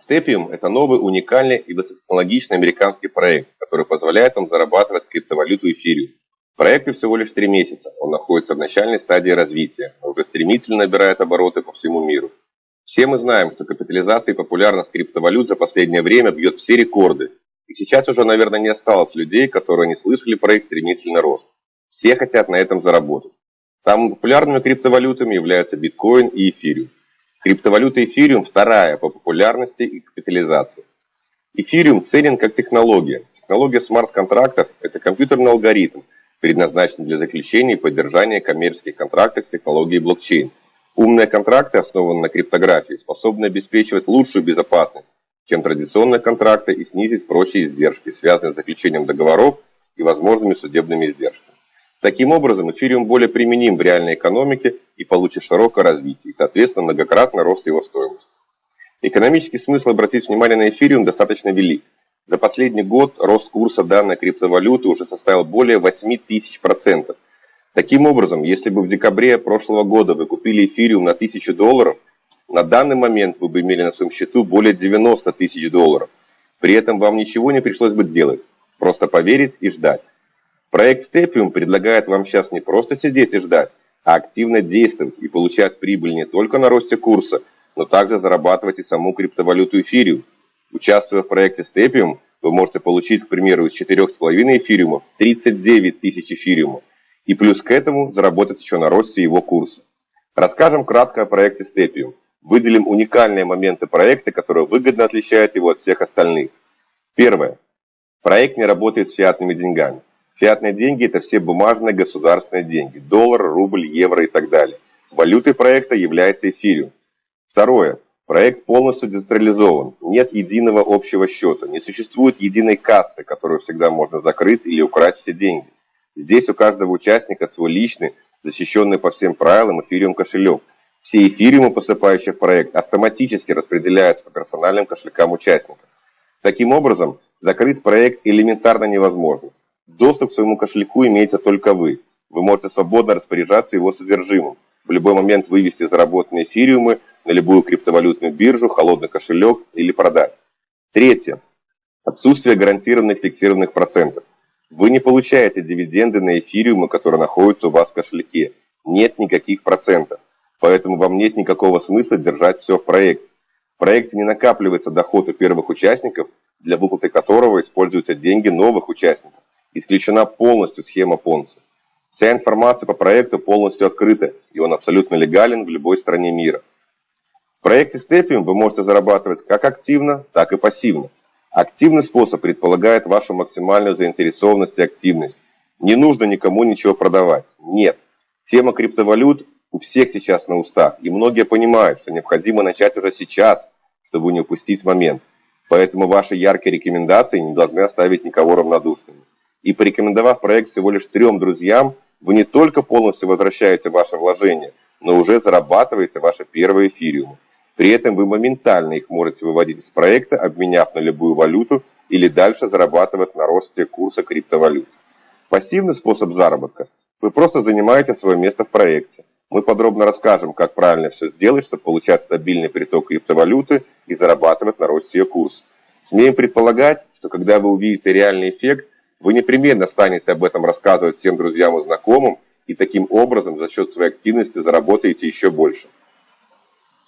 Steppium – это новый, уникальный и высокотехнологичный американский проект, который позволяет вам зарабатывать криптовалюту эфириум. Проекту всего лишь три месяца, он находится в начальной стадии развития, но уже стремительно набирает обороты по всему миру. Все мы знаем, что капитализация и популярность криптовалют за последнее время бьет все рекорды. И сейчас уже, наверное, не осталось людей, которые не слышали про их стремительный рост. Все хотят на этом заработать. Самыми популярными криптовалютами являются биткоин и эфириум. Криптовалюта эфириум вторая по популярности и капитализации. Эфириум ценен как технология. Технология смарт-контрактов – это компьютерный алгоритм, предназначенный для заключения и поддержания коммерческих контрактов технологии блокчейн. Умные контракты, основанные на криптографии, способны обеспечивать лучшую безопасность, чем традиционные контракты и снизить прочие издержки, связанные с заключением договоров и возможными судебными издержками. Таким образом, эфириум более применим в реальной экономике и получит широкое развитие и, соответственно, многократный рост его стоимости. Экономический смысл обратить внимание на эфириум достаточно велик. За последний год рост курса данной криптовалюты уже составил более 8 тысяч процентов. Таким образом, если бы в декабре прошлого года вы купили эфириум на 1000 долларов, на данный момент вы бы имели на своем счету более 90 тысяч долларов. При этом вам ничего не пришлось бы делать, просто поверить и ждать. Проект Steppium предлагает вам сейчас не просто сидеть и ждать, а активно действовать и получать прибыль не только на росте курса, но также зарабатывать и саму криптовалюту эфириум. Участвуя в проекте Steppium, вы можете получить, к примеру, из 4,5 эфириумов 39 тысяч эфириумов и плюс к этому заработать еще на росте его курса. Расскажем кратко о проекте Steppium. Выделим уникальные моменты проекта, которые выгодно отличают его от всех остальных. Первое. Проект не работает с фиатными деньгами. Фиатные деньги – это все бумажные государственные деньги. Доллар, рубль, евро и так далее. Валютой проекта является эфириум. Второе. Проект полностью децентрализован. Нет единого общего счета. Не существует единой кассы, которую всегда можно закрыть или украсть все деньги. Здесь у каждого участника свой личный, защищенный по всем правилам эфириум кошелек. Все эфириумы, поступающие в проект, автоматически распределяются по персональным кошелькам участников. Таким образом, закрыть проект элементарно невозможно. Доступ к своему кошельку имеете только вы. Вы можете свободно распоряжаться его содержимым. В любой момент вывести заработанные эфириумы на любую криптовалютную биржу, холодный кошелек или продать. Третье. Отсутствие гарантированных фиксированных процентов. Вы не получаете дивиденды на эфириумы, которые находятся у вас в кошельке. Нет никаких процентов. Поэтому вам нет никакого смысла держать все в проекте. В проекте не накапливается доход у первых участников, для выплаты которого используются деньги новых участников. Исключена полностью схема Понца. Вся информация по проекту полностью открыта, и он абсолютно легален в любой стране мира. В проекте Steppium вы можете зарабатывать как активно, так и пассивно. Активный способ предполагает вашу максимальную заинтересованность и активность. Не нужно никому ничего продавать. Нет. Тема криптовалют у всех сейчас на устах, и многие понимают, что необходимо начать уже сейчас, чтобы не упустить момент. Поэтому ваши яркие рекомендации не должны оставить никого равнодушными. И порекомендовав проект всего лишь трем друзьям, вы не только полностью возвращаете ваше вложение, но уже зарабатываете ваши первые эфириумы. При этом вы моментально их можете выводить из проекта, обменяв на любую валюту или дальше зарабатывать на росте курса криптовалют. Пассивный способ заработка. Вы просто занимаете свое место в проекте. Мы подробно расскажем, как правильно все сделать, чтобы получать стабильный приток криптовалюты и зарабатывать на росте ее курса. Смеем предполагать, что когда вы увидите реальный эффект, вы непременно станете об этом рассказывать всем друзьям и знакомым, и таким образом за счет своей активности заработаете еще больше.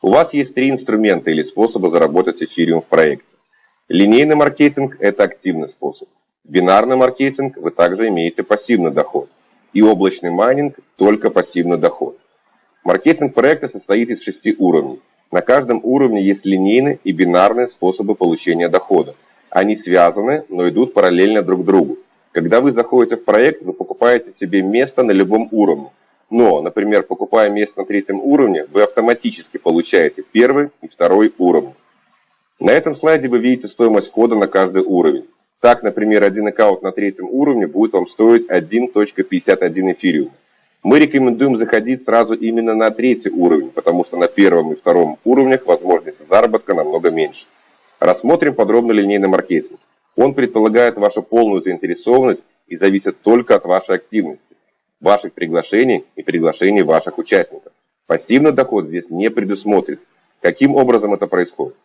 У вас есть три инструмента или способа заработать эфириум в проекте. Линейный маркетинг – это активный способ. Бинарный маркетинг – вы также имеете пассивный доход. И облачный майнинг – только пассивный доход. Маркетинг проекта состоит из шести уровней. На каждом уровне есть линейные и бинарные способы получения дохода. Они связаны, но идут параллельно друг другу. Когда вы заходите в проект, вы покупаете себе место на любом уровне. Но, например, покупая место на третьем уровне, вы автоматически получаете первый и второй уровень. На этом слайде вы видите стоимость входа на каждый уровень. Так, например, один аккаунт на третьем уровне будет вам стоить 1.51 эфириум. Мы рекомендуем заходить сразу именно на третий уровень, потому что на первом и втором уровнях возможности заработка намного меньше. Рассмотрим подробно линейный маркетинг. Он предполагает вашу полную заинтересованность и зависит только от вашей активности, ваших приглашений и приглашений ваших участников. Пассивный доход здесь не предусмотрен. Каким образом это происходит?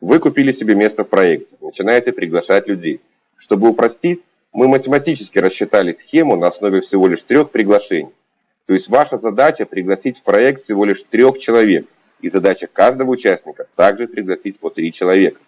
Вы купили себе место в проекте, начинаете приглашать людей. Чтобы упростить, мы математически рассчитали схему на основе всего лишь трех приглашений. То есть ваша задача пригласить в проект всего лишь трех человек, и задача каждого участника также пригласить по три человека.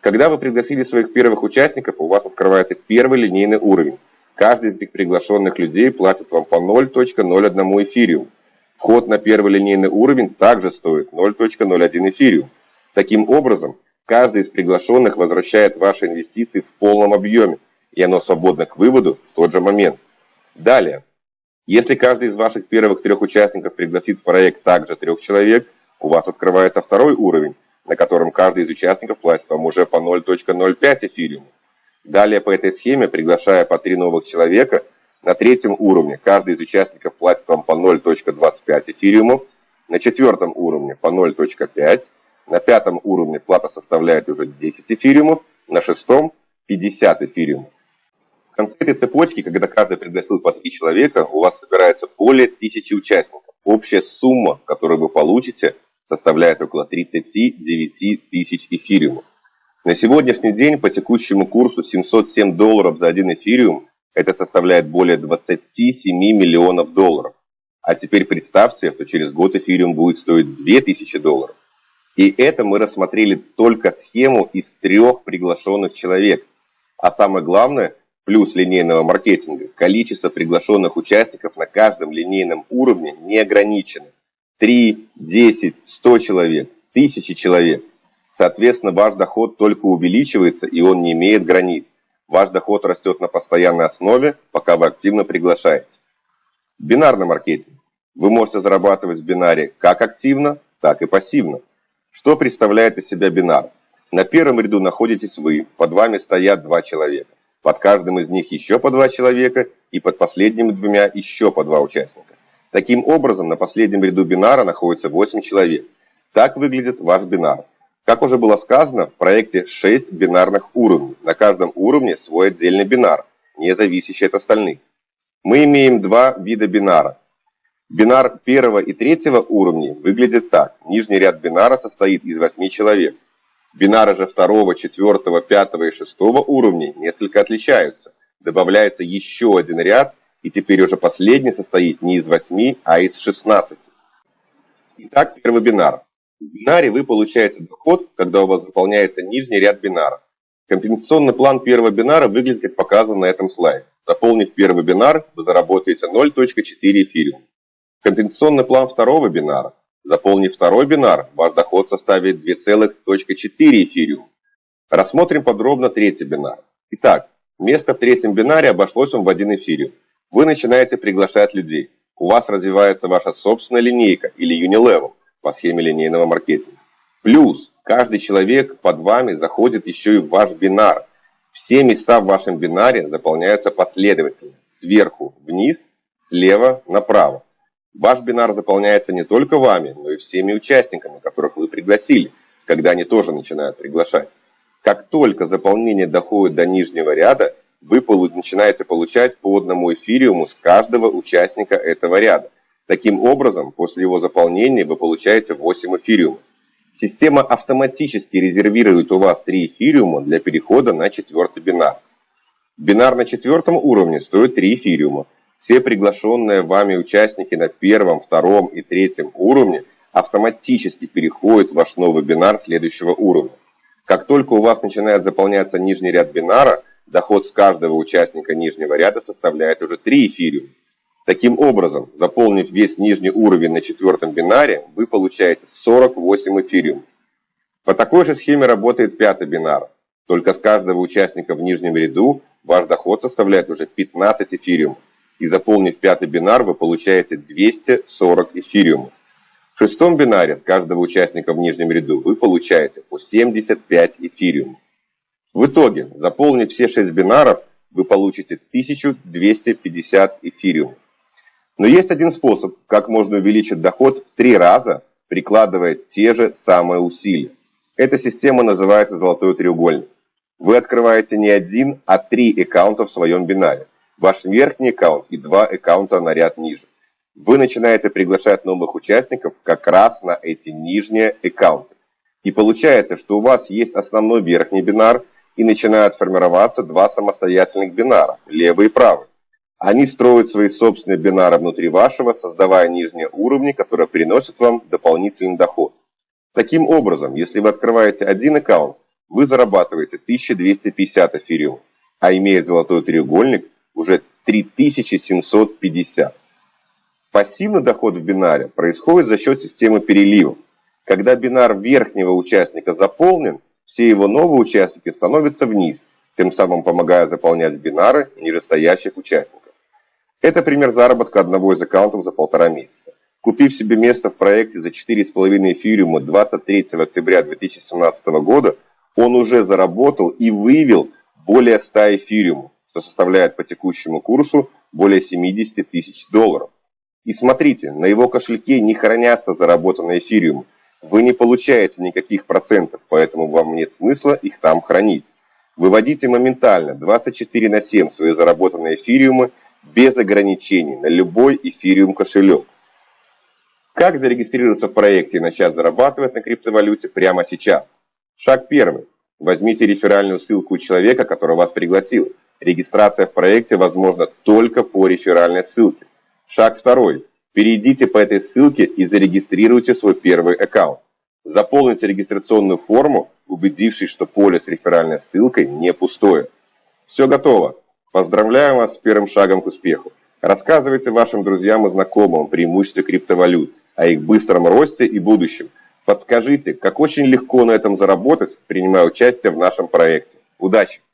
Когда вы пригласили своих первых участников, у вас открывается первый линейный уровень. Каждый из этих приглашенных людей платит вам по 0.01 эфириум. Вход на первый линейный уровень также стоит 0.01 эфириум. Таким образом, каждый из приглашенных возвращает ваши инвестиции в полном объеме, и оно свободно к выводу в тот же момент. Далее, если каждый из ваших первых трех участников пригласит в проект также трех человек, у вас открывается второй уровень, на котором каждый из участников платит вам уже по 0.05 эфириума. Далее по этой схеме, приглашая по три новых человека, на третьем уровне каждый из участников платит вам по 0.25 эфириумов, на четвертом уровне по 0.5, на пятом уровне плата составляет уже 10 эфириумов, на шестом 50 эфириумов. В конце этой цепочки, когда каждый пригласил по три человека, у вас собирается более тысячи участников. Общая сумма, которую вы получите, составляет около 39 тысяч эфириумов. На сегодняшний день по текущему курсу 707 долларов за один эфириум это составляет более 27 миллионов долларов. А теперь представьте, что через год эфириум будет стоить 2000 долларов. И это мы рассмотрели только схему из трех приглашенных человек. А самое главное, плюс линейного маркетинга, количество приглашенных участников на каждом линейном уровне не ограничено. 3, 10, 100 человек, тысячи человек. Соответственно, ваш доход только увеличивается, и он не имеет границ. Ваш доход растет на постоянной основе, пока вы активно приглашаете. Бинарный маркетинг. Вы можете зарабатывать в бинаре как активно, так и пассивно. Что представляет из себя бинар? На первом ряду находитесь вы, под вами стоят два человека. Под каждым из них еще по два человека, и под последними двумя еще по два участника. Таким образом, на последнем ряду бинара находится 8 человек. Так выглядит ваш бинар. Как уже было сказано, в проекте 6 бинарных уровней. На каждом уровне свой отдельный бинар, не зависящий от остальных. Мы имеем два вида бинара. Бинар первого и третьего уровней выглядит так. Нижний ряд бинара состоит из 8 человек. Бинары же второго, четвертого, пятого и шестого уровней несколько отличаются. Добавляется еще один ряд, и теперь уже последний состоит не из 8, а из 16. Итак, первый бинар. В бинаре вы получаете доход, когда у вас заполняется нижний ряд бинара. Компенсационный план первого бинара выглядит как показано на этом слайде. Заполнив первый бинар, вы заработаете 0.4 эфириум. Компенсационный план второго бинара. Заполнив второй бинар, ваш доход составит 2,4 эфириум. Рассмотрим подробно третий бинар. Итак, место в третьем бинаре обошлось вам в 1 эфириум вы начинаете приглашать людей. У вас развивается ваша собственная линейка или Unilevel по схеме линейного маркетинга. Плюс каждый человек под вами заходит еще и в ваш бинар. Все места в вашем бинаре заполняются последовательно. Сверху вниз, слева направо. Ваш бинар заполняется не только вами, но и всеми участниками, которых вы пригласили, когда они тоже начинают приглашать. Как только заполнение доходит до нижнего ряда, вы начинаете получать по одному эфириуму с каждого участника этого ряда. Таким образом, после его заполнения вы получаете 8 эфириумов. Система автоматически резервирует у вас 3 эфириума для перехода на четвертый бинар. Бинар на четвертом уровне стоит 3 эфириума. Все приглашенные вами участники на первом, втором и третьем уровне автоматически переходят в ваш новый бинар следующего уровня. Как только у вас начинает заполняться нижний ряд бинара, Доход с каждого участника нижнего ряда составляет уже 3 эфириума. Таким образом, заполнив весь нижний уровень на четвертом бинаре, вы получаете 48 эфириумов. По такой же схеме работает пятый бинар. Только с каждого участника в нижнем ряду ваш доход составляет уже 15 эфириумов. И заполнив пятый бинар, вы получаете 240 эфириумов. В шестом бинаре с каждого участника в нижнем ряду вы получаете по 75 эфириумов. В итоге, заполнив все 6 бинаров, вы получите 1250 эфириумов. Но есть один способ, как можно увеличить доход в 3 раза, прикладывая те же самые усилия. Эта система называется «Золотой треугольник». Вы открываете не один, а три аккаунта в своем бинаре. Ваш верхний аккаунт и два аккаунта на ряд ниже. Вы начинаете приглашать новых участников как раз на эти нижние аккаунты. И получается, что у вас есть основной верхний бинар и начинают формироваться два самостоятельных бинара, левый и правый. Они строят свои собственные бинары внутри вашего, создавая нижние уровни, которые приносят вам дополнительный доход. Таким образом, если вы открываете один аккаунт, вы зарабатываете 1250 эфириум, а имея золотой треугольник, уже 3750. Пассивный доход в бинаре происходит за счет системы переливов. Когда бинар верхнего участника заполнен, все его новые участники становятся вниз, тем самым помогая заполнять бинары нижестоящих участников. Это пример заработка одного из аккаунтов за полтора месяца. Купив себе место в проекте за 4,5 эфириума 23 октября 2017 года, он уже заработал и вывел более 100 эфириумов, что составляет по текущему курсу более 70 тысяч долларов. И смотрите, на его кошельке не хранятся заработанные эфириумы. Вы не получаете никаких процентов, поэтому вам нет смысла их там хранить. Выводите моментально 24 на 7 свои заработанные эфириумы без ограничений на любой эфириум кошелек. Как зарегистрироваться в проекте и начать зарабатывать на криптовалюте прямо сейчас? Шаг первый. Возьмите реферальную ссылку у человека, который вас пригласил. Регистрация в проекте возможна только по реферальной ссылке. Шаг второй. Перейдите по этой ссылке и зарегистрируйте свой первый аккаунт. Заполните регистрационную форму, убедившись, что поле с реферальной ссылкой не пустое. Все готово. Поздравляю вас с первым шагом к успеху. Рассказывайте вашим друзьям и знакомым о преимуществе криптовалют, о их быстром росте и будущем. Подскажите, как очень легко на этом заработать, принимая участие в нашем проекте. Удачи!